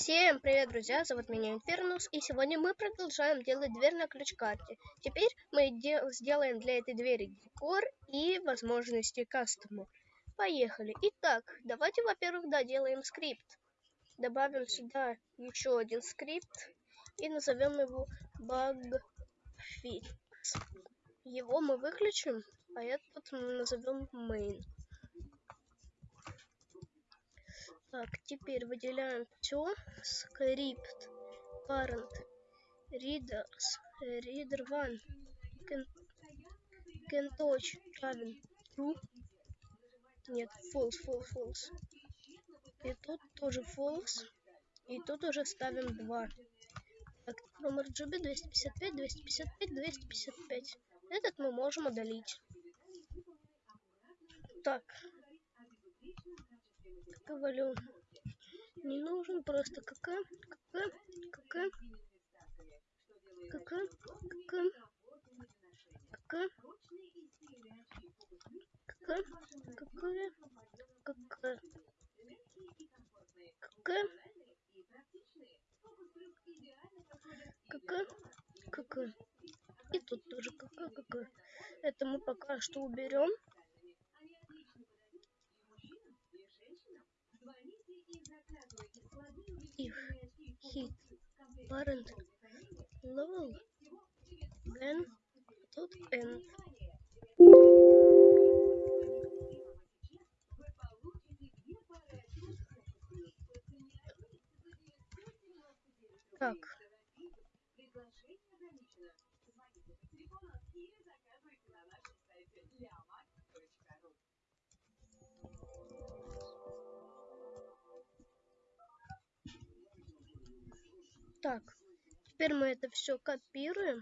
Всем привет, друзья! Зовут меня Инфернус, и сегодня мы продолжаем делать дверь на ключ-карте. Теперь мы сделаем для этой двери декор и возможности кастома. Поехали! Итак, давайте, во-первых, да, делаем скрипт. Добавим сюда еще один скрипт и назовем его bugfix. Его мы выключим, а этот назовем main. Так, теперь выделяем все. Script, parent, readers, reader one, can, can touch, равен true. Нет, false, false, false. И тут тоже false. И тут уже ставим 2. Так, номер GB 255, 255, 255. Этот мы можем удалить. Так, говорю, не нужен просто КК, КК, КК, КК, КК, КК, КК, какое, КК, КК, КК, КК. И тут тоже КК, КК. Это мы пока что уберем. parent level then dot end так Так, теперь мы это все копируем.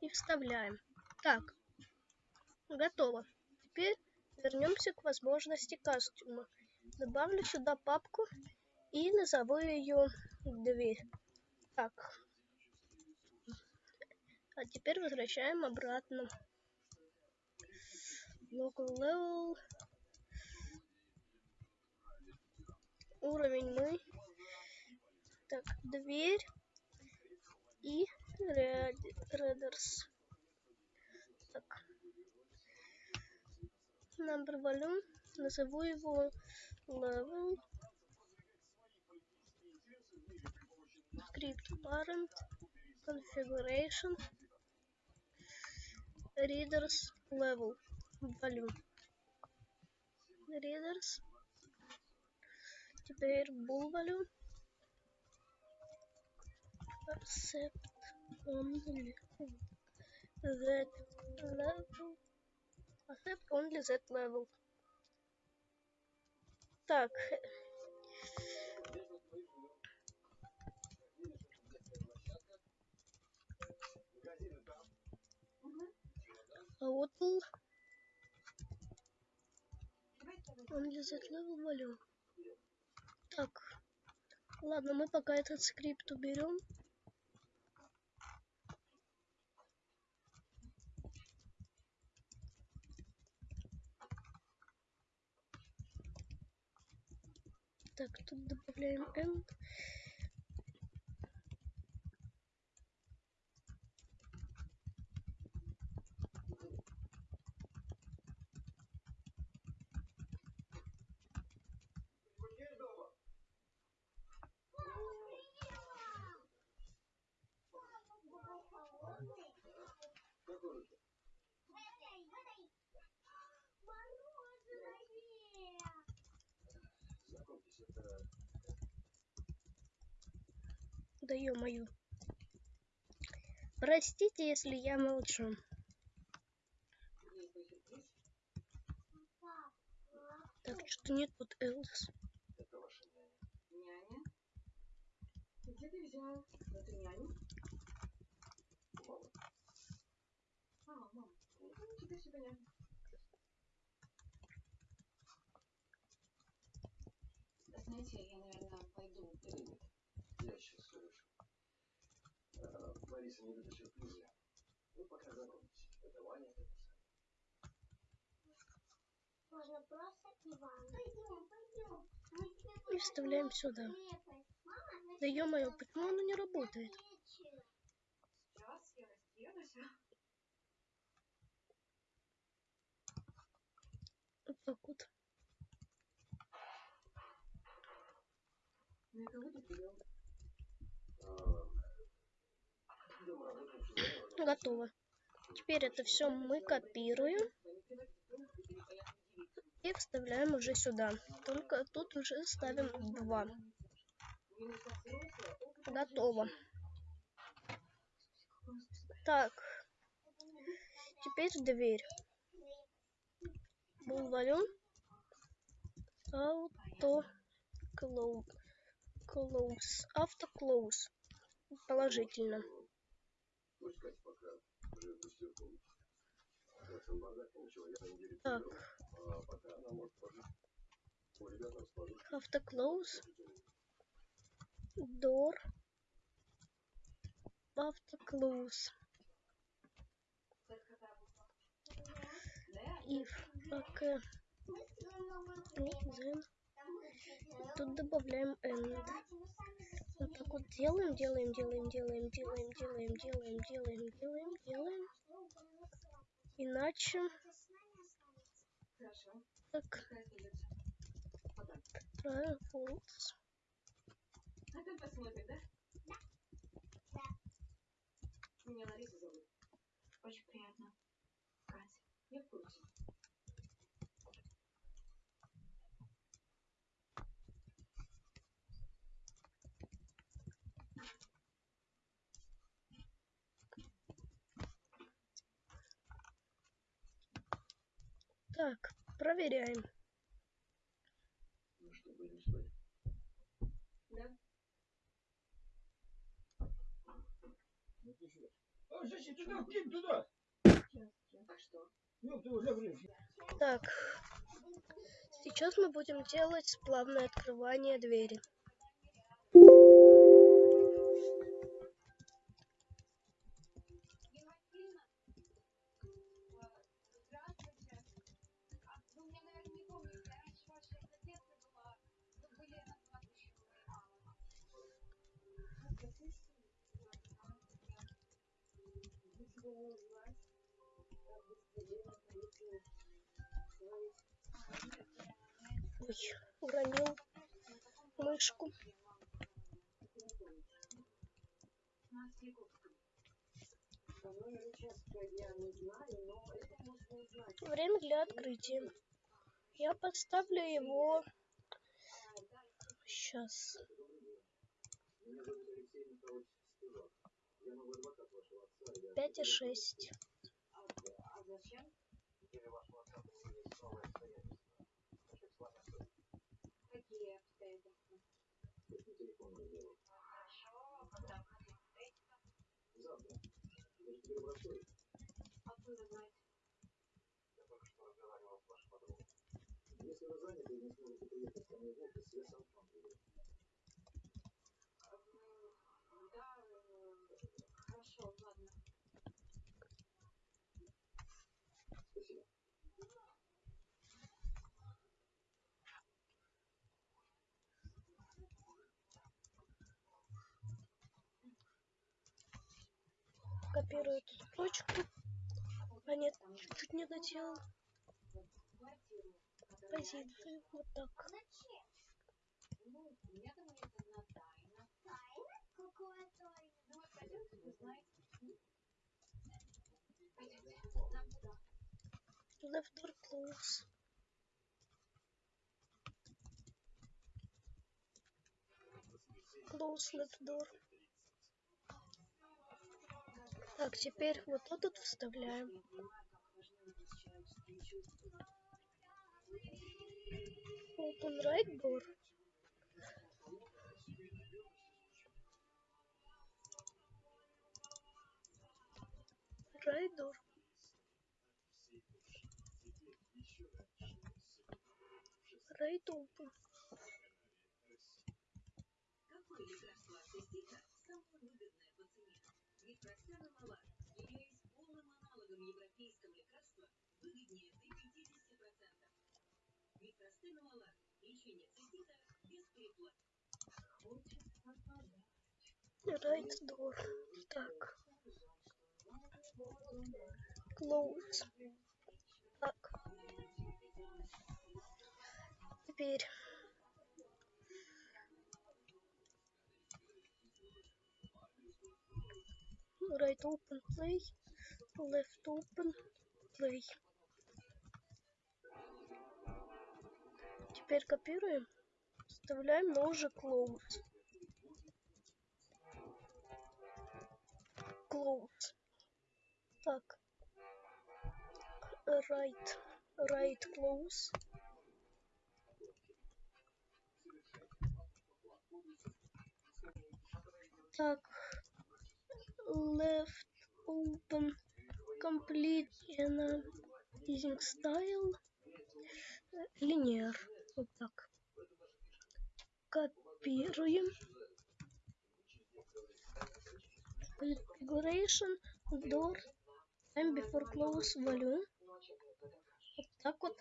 И вставляем. Так, готово. Теперь вернемся к возможности костюма. Добавлю сюда папку и назову ее дверь. Так. А теперь возвращаем обратно. Local level уровень мы. Так, дверь и Readers. Так. Number volume. Назову его level. Script parent. Configuration. Readers level. Volume. Readers теперь бубалю accept only that level accept only that level так Outl only that level value ладно, мы пока этот скрипт уберем. Так, тут добавляем end. Да ё-моё. Простите, если я молчу. Так, что нет вот Элс. Это ваша няня. Няня? Где ты взял эту няню? А, мама. Ну, теперь все понятно. Знаете, я, наверное, пойду в период. Я сейчас все решу. А, Лариса не любит сюрпризы. Ну, пока знакомьтесь. Это Ваня, это можно просто Иван. Пойдем, пойдем. И вставляем сюда. Да ё-моё, почему оно не работает? Сейчас я разденусь. Вот так вот. Ну, это будет Готово. Теперь это все мы копируем и вставляем уже сюда. Только тут уже ставим два. Готово. Так. Теперь дверь. Булвалю. Auto close. Close. Close положительно. Так. Автоклоуз. Дор, автоклоуз. If как э, ну, тут добавляем end так вот делаем, делаем, делаем, делаем, делаем, делаем, делаем, делаем, делаем, делаем. Иначе так false. А там посмотрим, да? Да. Меня Лариса зовут. Очень приятно. Катя. Я в курсе. Так, проверяем. Ну что, будем спать? Да? А зачем туда? Кинь туда! А что? Ну, ты уже врешь. Так, сейчас мы будем делать плавное открывание двери. Ой, уронил мышку. Время для открытия. Я поставлю его сейчас. пять и шесть Если вы заняты и. Копирую эту строчку. А нет, чуть-чуть не доделал. Позицию. Вот так. Ну, у меня там есть одна тайна. Тайна? Какое тайна? Ну, вот пойдемте, вы знаете. Пойдемте, нам туда. Close. Close left door. Так, теперь вот этот вставляем. Open right door. Right door. Right open. Какое лекарство астестика самое выгодное по цене? Ведь Роксана Мала, являясь полным аналогом европейского лекарства, выгоднее до 50%. Костына мала. Лечение цистита без переплат. Right door. Так. Close. Так. Теперь. Right open play. Left open play. Теперь копируем. Вставляем, но уже close. Close. Так. Right. Right close. Так. Left open. Complete in a using style. Linear. Вот так. Копируем. Configuration. Door. Time before close volume. Вот так вот.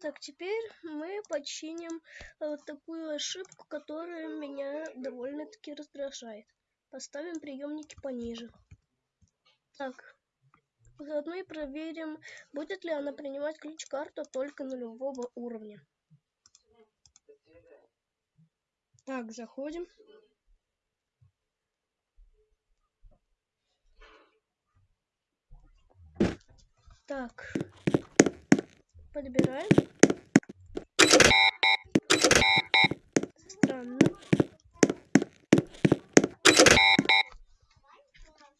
Так, теперь мы починим э, вот такую ошибку, которая меня довольно-таки раздражает. Поставим приемники пониже. Так, заодно и проверим, будет ли она принимать ключ-карту только нулевого уровня. Так, заходим. Так, подбираем. Странно.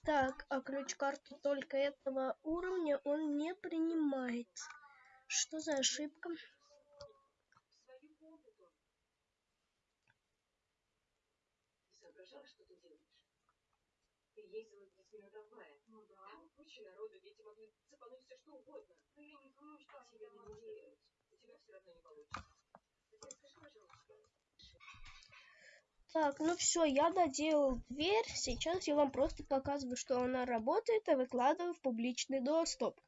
Так, а ключ-карту только этого уровня он не принимает. Что за ошибка? Соображала, что ты делаешь? Ты ездила с детьми на трамвае. Ну да. Там куча народу, дети могли цепануть все что угодно. Ну, я не думаю, что они Тебе не верят. У тебя все равно не получится. Теперь скажи, пожалуйста, Так, ну все, я доделал дверь. Сейчас я вам просто показываю, что она работает, и выкладываю в публичный доступ.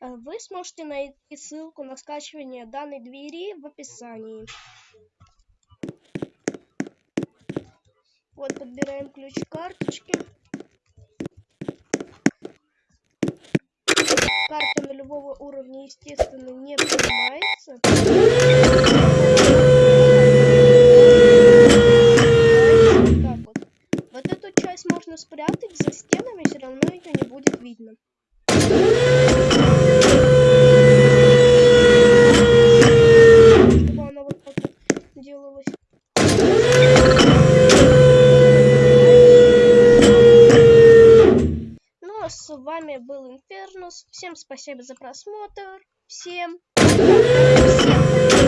А Вы сможете найти ссылку на скачивание данной двери в описании. Вот подбираем ключ карточки. Карта нулевого уровня, естественно, не принимается. Так вот. Вот эту часть можно спрятать за стенами, все равно ее не будет видно. Чтобы она вот так вот делалась. Ну а с вами был Инфернус. Всем спасибо за просмотр. Всем.